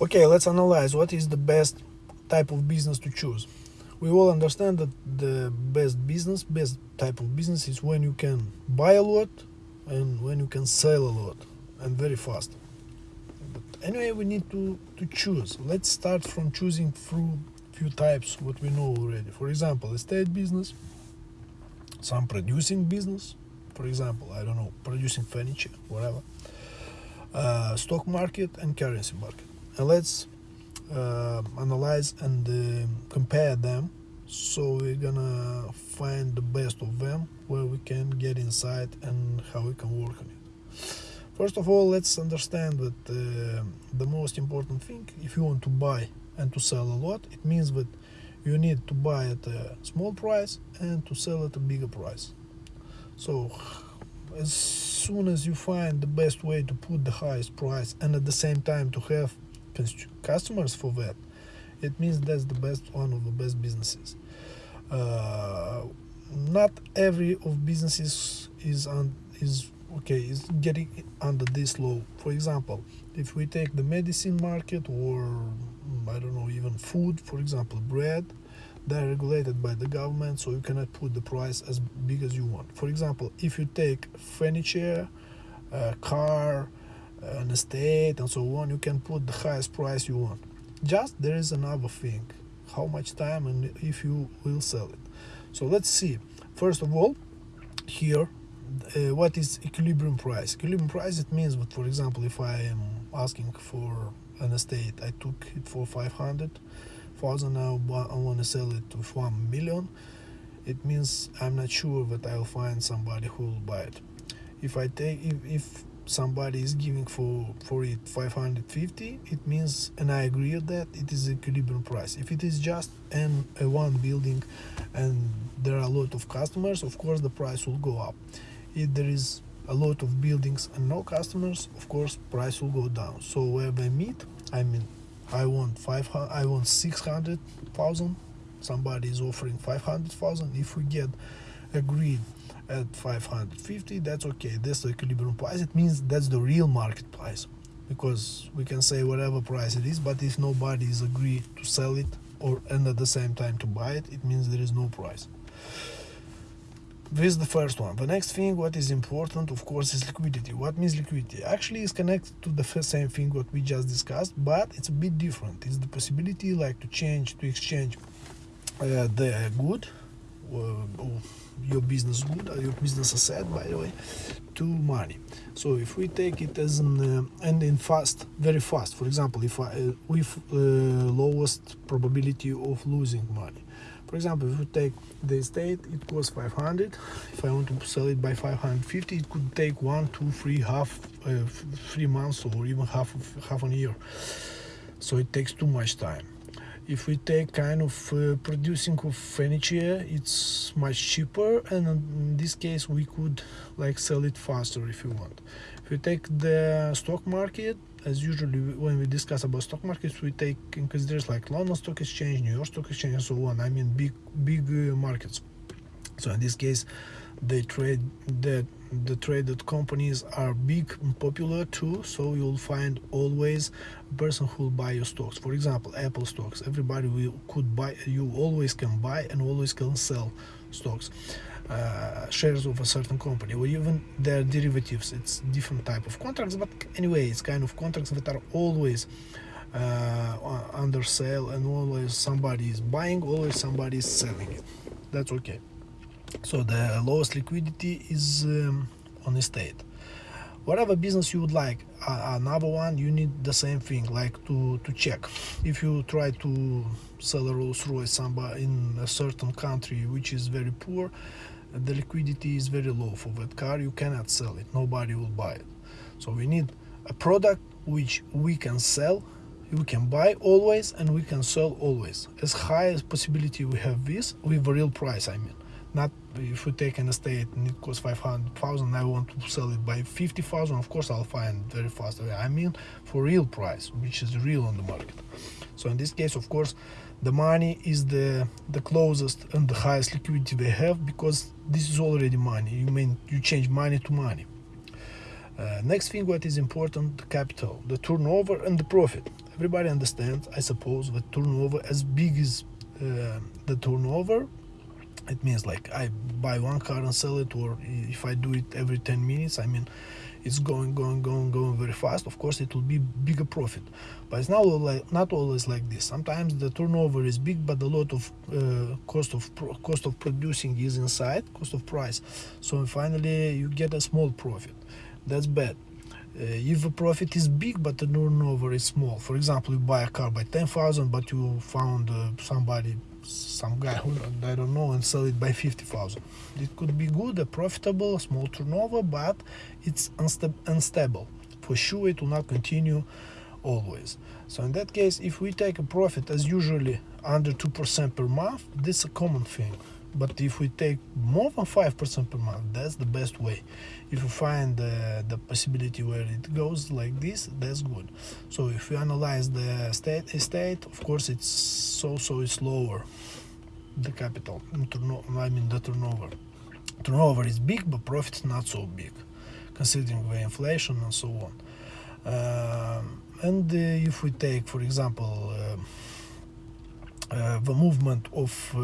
Okay, let's analyze what is the best type of business to choose. We all understand that the best business, best type of business is when you can buy a lot and when you can sell a lot and very fast. But anyway, we need to, to choose. Let's start from choosing through few types what we know already. For example, estate business, some producing business, for example, I don't know, producing furniture, whatever, uh, stock market and currency market. And let's uh, analyze and uh, compare them. So we're gonna find the best of them where we can get inside and how we can work on it. First of all let's understand that uh, the most important thing if you want to buy and to sell a lot it means that you need to buy at a small price and to sell at a bigger price. So as soon as you find the best way to put the highest price and at the same time to have customers for that it means that's the best one of the best businesses. Uh, not every of businesses is on is okay is getting under this law. For example if we take the medicine market or i don't know even food for example bread they're regulated by the government so you cannot put the price as big as you want. For example if you take furniture a car an estate and so on you can put the highest price you want. Just there is another thing how much time and if you will sell it. So let's see. First of all here uh, what is equilibrium price? Equilibrium price it means that for example if i am asking for an estate i took it for 500 thousand now i want to sell it to 1 million it means i'm not sure that i'll find somebody who will buy it. If i take if, if somebody is giving for for it 550 it means and i agree with that it is equilibrium price. If it is just an a one building and there are a lot of customers of course the price will go up. If there is a lot of buildings and no customers of course price will go down. So where they meet? I mean i want 500 i want 600000 somebody is offering 500000 if we get agreed at 550 that's okay that's the equilibrium price. It means that's the real market price because we can say whatever price it is but if nobody is agreed to sell it or and at the same time to buy it it means there is no price. This is the first one. The next thing what is important of course is liquidity. What means liquidity? Actually is connected to the same thing what we just discussed but it's a bit different. It's the possibility like to change to exchange uh, the good uh, your business good or your business asset by the way to money. So if we take it as an uh, and in fast very fast. For example if I uh, with uh, lowest probability of losing money. For example if we take the estate it costs 500 if I want to sell it by 550 it could take one two three half uh, three months or even half half a year. So it takes too much time if we take kind of uh, producing of furniture it's much cheaper and in this case we could like sell it faster if you want. If we take the stock market as usually when we discuss about stock markets we take in consideration like london stock exchange new york stock exchange and so on i mean big big uh, markets. So in this case they trade that the traded companies are big and popular too so you'll find always a person who will buy your stocks. For example apple stocks. Everybody will could buy you always can buy and always can sell stocks uh, shares of a certain company or even their derivatives. It's different type of contracts but anyway it's kind of contracts that are always uh, under sale and always somebody is buying always somebody is selling it. That's okay so the lowest liquidity is um, on estate whatever business you would like uh, another one you need the same thing like to to check. If you try to sell a Rolls Royce somebody in a certain country which is very poor the liquidity is very low for that car you cannot sell it. Nobody will buy it. So we need a product which we can sell we can buy always and we can sell always. As high as possibility we have this with a real price i mean not if you take an estate and it costs 500,000 I want to sell it by 50,000 of course I'll find very fast I mean for real price which is real on the market. So in this case of course the money is the the closest and the highest liquidity they have because this is already money. You mean you change money to money. Uh, next thing what is important the capital the turnover and the profit. Everybody understands i suppose that turnover as big as uh, the turnover it means like i buy one car and sell it or if i do it every 10 minutes i mean it's going going going going very fast. Of course it will be bigger profit. But it's not like not always like this. Sometimes the turnover is big but a lot of uh, cost of cost of producing is inside cost of price. So finally you get a small profit. That's bad uh, if the profit is big but the turnover is small. For example you buy a car by 10,000 but you found uh, somebody some guy who I don't know and sell it by 50,000 it could be good a profitable small turnover but it's unsta unstable. For sure it will not continue always. So in that case if we take a profit as usually under 2% per month this is a common thing but if we take more than 5% per month that's the best way. If you find uh, the possibility where it goes like this that's good. So if you analyze the state estate of course it's so so it's lower the capital I mean the turnover. Turnover is big but profit not so big considering the inflation and so on. Uh, and uh, if we take for example uh, uh the movement of uh,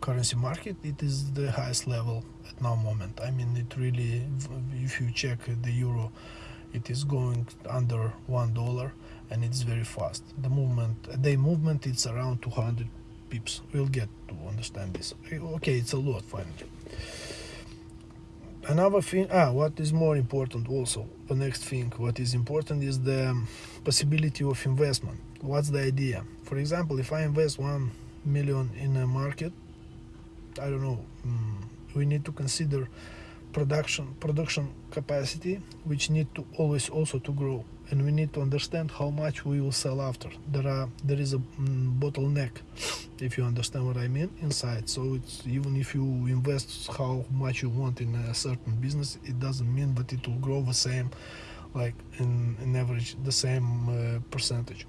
currency market it is the highest level at now moment. I mean it really if you check the euro it is going under one dollar and it's very fast. The movement a day movement it's around 200 pips. We'll get to understand this. Okay it's a lot finally another thing ah what is more important also the next thing what is important is the possibility of investment. What's the idea? For example if i invest one million in a market I don't know. Mm, we need to consider production production capacity, which need to always also to grow, and we need to understand how much we will sell after. There are there is a mm, bottleneck, if you understand what I mean inside. So it's even if you invest how much you want in a certain business, it doesn't mean that it will grow the same, like in, in average the same uh, percentage.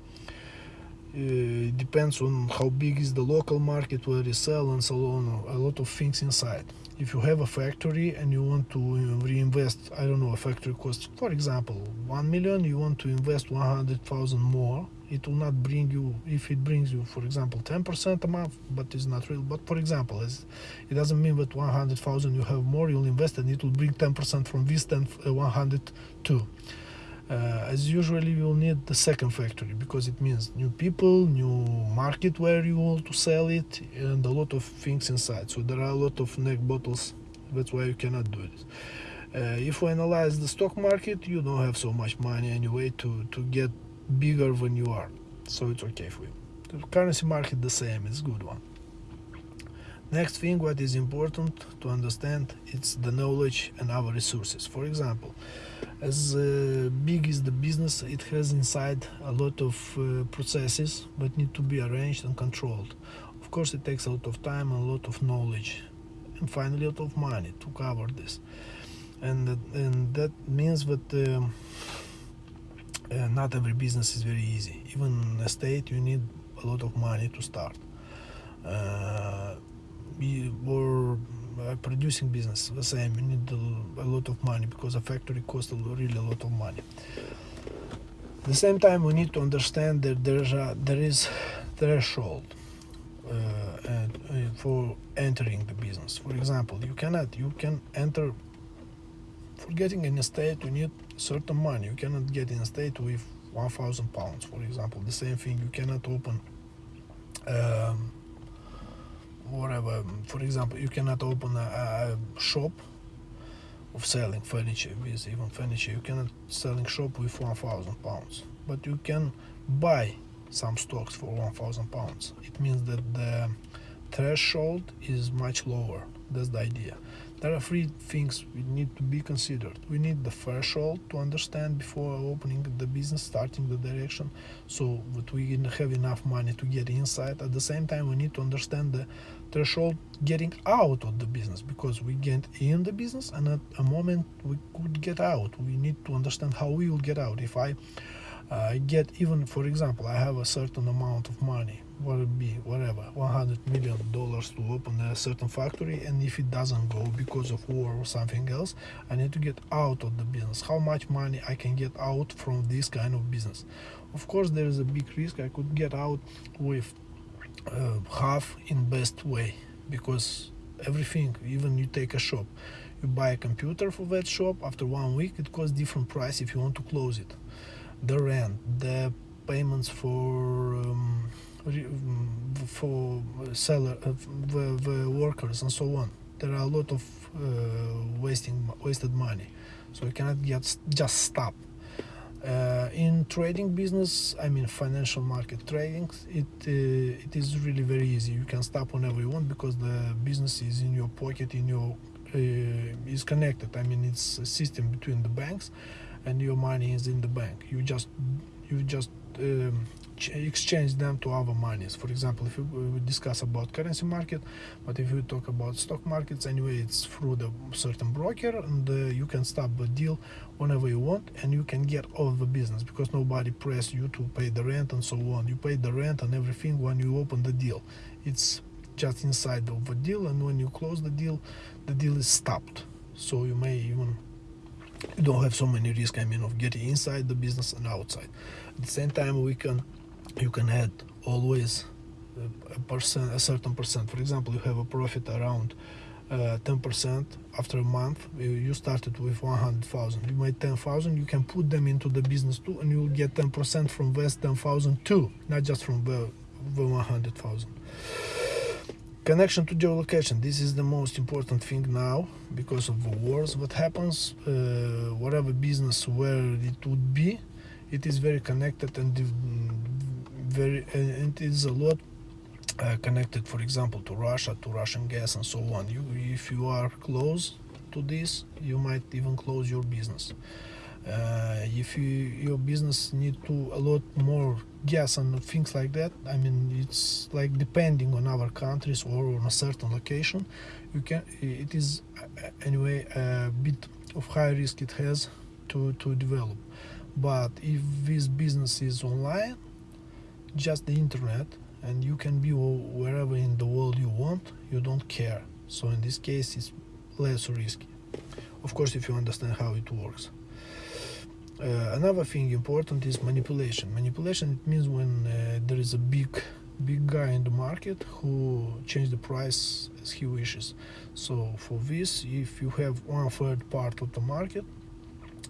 Uh, it depends on how big is the local market where you sell and so on a lot of things inside. If you have a factory and you want to reinvest i don't know a factory costs for example 1 million you want to invest 100,000 more it will not bring you if it brings you for example 10% a month but it's not real. But for example it doesn't mean that 100,000 you have more you'll invest and it will bring 10% from this 10 uh, 102 uh, as usually you will need the second factory because it means new people new market where you want to sell it and a lot of things inside. So there are a lot of neck bottles. That's why you cannot do it uh, if we analyze the stock market you don't have so much money anyway to to get bigger than you are. So it's okay for you. The currency market the same. It's good one next thing what is important to understand it's the knowledge and our resources. For example as uh, big as the business it has inside a lot of uh, processes that need to be arranged and controlled. Of course it takes a lot of time and a lot of knowledge and finally a lot of money to cover this. And that, and that means that um, uh, not every business is very easy. Even in a state you need a lot of money to start. Uh, or uh, producing business. The same you need a, lot of money because a factory costs really a lot of money. At the same time we need to understand that there's a, there is threshold uh, and, uh, for entering the business. For example you cannot you can enter for getting in a state you need certain money. You cannot get in a state with 1000 pounds for example. The same thing you cannot open um, whatever. For example you cannot open a, a shop of selling furniture with even furniture. You cannot selling shop with 1000 pounds. But you can buy some stocks for 1000 pounds. It means that the threshold is much lower. That's the idea there are three things we need to be considered. We need the threshold to understand before opening the business, starting the direction, so that we have enough money to get inside. At the same time, we need to understand the threshold getting out of the business because we get in the business and at a moment we could get out. We need to understand how we will get out. If I uh, get even, for example, I have a certain amount of money what be whatever 100 million dollars to open a certain factory and if it doesn't go because of war or something else i need to get out of the business. How much money i can get out from this kind of business? Of course there is a big risk i could get out with uh, half in best way because everything even you take a shop you buy a computer for that shop after one week it costs different price if you want to close it. The rent the payments for um, for seller uh, the, the workers and so on there are a lot of uh, wasting wasted money. So you cannot get just stop. Uh, in trading business i mean financial market trading it uh, it is really very easy. You can stop whenever you want because the business is in your pocket in your uh, is connected. I mean it's a system between the banks and your money is in the bank. You just you just um, exchange them to other monies. For example if we discuss about currency market but if we talk about stock markets anyway it's through the certain broker and uh, you can stop the deal whenever you want and you can get all the business because nobody press you to pay the rent and so on. You pay the rent and everything when you open the deal. It's just inside of the deal and when you close the deal the deal is stopped. So you may even you don't have so many risks i mean of getting inside the business and outside. At the same time we can you can add always a percent a certain percent. For example you have a profit around 10% uh, after a month you started with 100,000 you made 10,000 you can put them into the business too and you will get 10% from this 10,000 too not just from the, the 100,000 connection to geolocation. This is the most important thing now because of the wars. What happens uh, whatever business where it would be it is very connected and very it is a lot uh, connected for example to Russia to Russian gas and so on. You if you are close to this you might even close your business. Uh, if you your business need to a lot more gas and things like that I mean it's like depending on other countries or on a certain location you can it is uh, anyway a bit of high risk it has to to develop. But if this business is online just the internet and you can be wherever in the world you want you don't care. So in this case it's less risky. Of course if you understand how it works. Uh, another thing important is manipulation. Manipulation means when uh, there is a big big guy in the market who change the price as he wishes. So for this if you have one third part of the market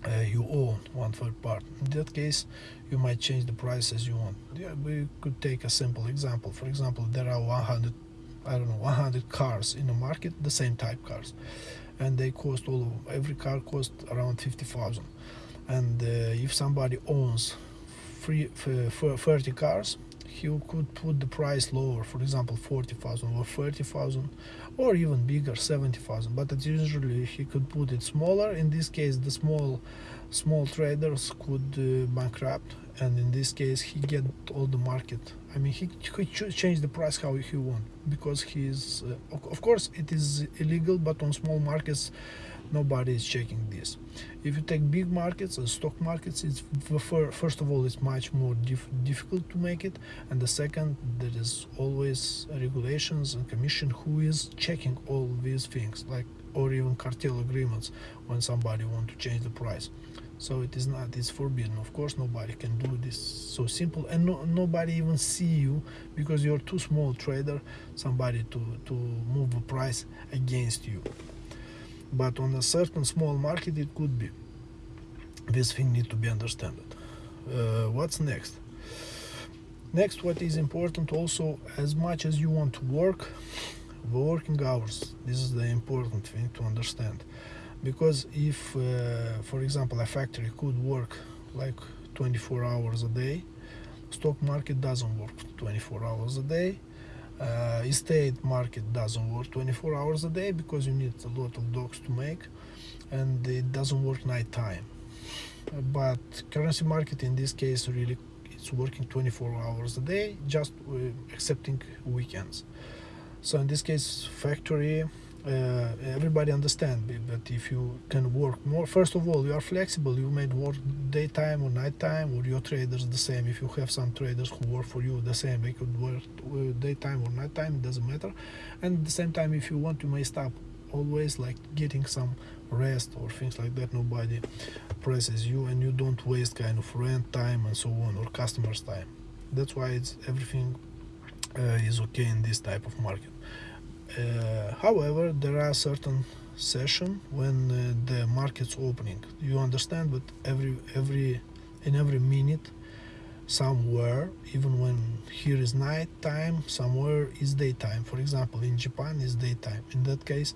uh, you own one third part. In that case, you might change the price as you want. Yeah, we could take a simple example. For example, there are 100, I don't know, 100 cars in the market, the same type cars, and they cost all of, every car cost around 50,000. And uh, if somebody owns three, 30 cars, he could put the price lower, for example, 40,000 or 30,000 or even bigger 70,000 but usually he could put it smaller. In this case the small small traders could uh, bankrupt and in this case he get all the market. I mean he could change the price how he want because he is uh, of course it is illegal but on small markets nobody is checking this. If you take big markets and stock markets it's first of all it's much more dif difficult to make it and the second there is always regulations and commission who is checking all these things like or even cartel agreements when somebody want to change the price so it is not it's forbidden. Of course nobody can do this. So simple and no, nobody even see you because you're too small trader somebody to to move the price against you. But on a certain small market it could be. This thing need to be understood. Uh, what's next? Next what is important also as much as you want to work working hours. This is the important thing to understand because if uh, for example a factory could work like 24 hours a day stock market doesn't work 24 hours a day. Uh, estate market doesn't work 24 hours a day because you need a lot of dogs to make and it doesn't work night time but currency market in this case really it's working 24 hours a day just uh, accepting weekends. So in this case factory uh, everybody understand but if you can work more first of all you are flexible. You may work daytime or nighttime or your traders the same. If you have some traders who work for you the same they could work uh, daytime or nighttime it doesn't matter. And at the same time if you want you may stop always like getting some rest or things like that. Nobody presses you and you don't waste kind of rent time and so on or customers time. That's why it's everything uh, is okay in this type of market uh, however there are certain session when uh, the market's opening. You understand but every every in every minute somewhere even when here is night time somewhere is daytime. For example in japan is daytime. In that case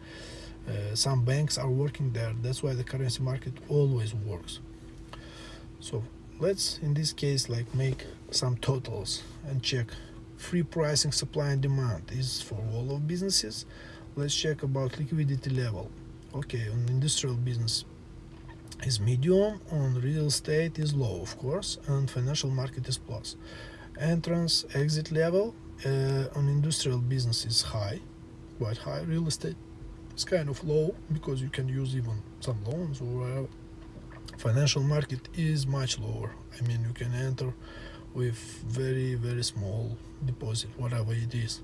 uh, some banks are working there. That's why the currency market always works. So let's in this case like make some totals and check free pricing supply and demand is for all of businesses. Let's check about liquidity level. Okay on industrial business is medium on real estate is low of course and financial market is plus. Entrance exit level uh, on industrial business is high quite high. Real estate is kind of low because you can use even some loans or whatever. Financial market is much lower. I mean you can enter with very very small deposit whatever it is.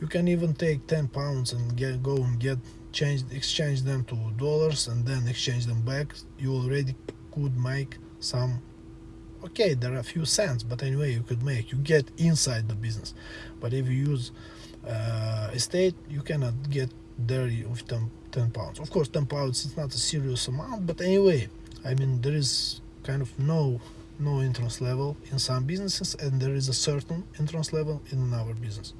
You can even take 10 pounds and get go and get changed exchange them to dollars and then exchange them back. You already could make some okay there are a few cents but anyway you could make you get inside the business. But if you use uh, estate you cannot get there with 10, 10 pounds. Of course 10 pounds is not a serious amount but anyway i mean there is kind of no no entrance level in some businesses and there is a certain entrance level in another business.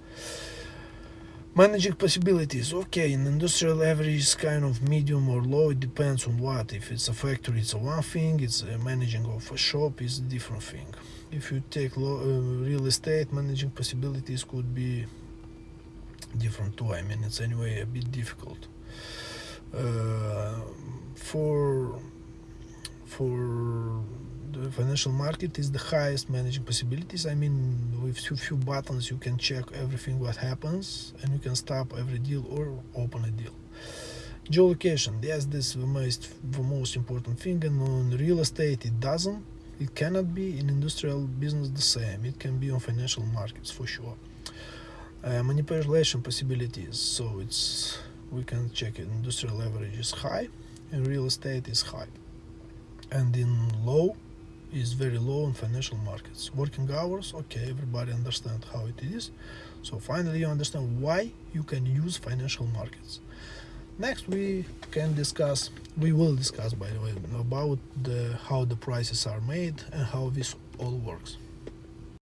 Managing possibilities okay in industrial average is kind of medium or low it depends on what. If it's a factory it's a one thing it's a managing of a shop is a different thing. If you take low, uh, real estate managing possibilities could be different too. I mean it's anyway a bit difficult. Uh, for for financial market is the highest managing possibilities. I mean with few, few buttons you can check everything what happens and you can stop every deal or open a deal. Geolocation yes this is the most the most important thing and on real estate it doesn't. It cannot be in industrial business the same. It can be on financial markets for sure. Uh, manipulation possibilities so it's we can check it. Industrial leverage is high and real estate is high. And in low is very low in financial markets. Working hours okay everybody understand how it is. So finally you understand why you can use financial markets. Next we can discuss we will discuss by the way about the how the prices are made and how this all works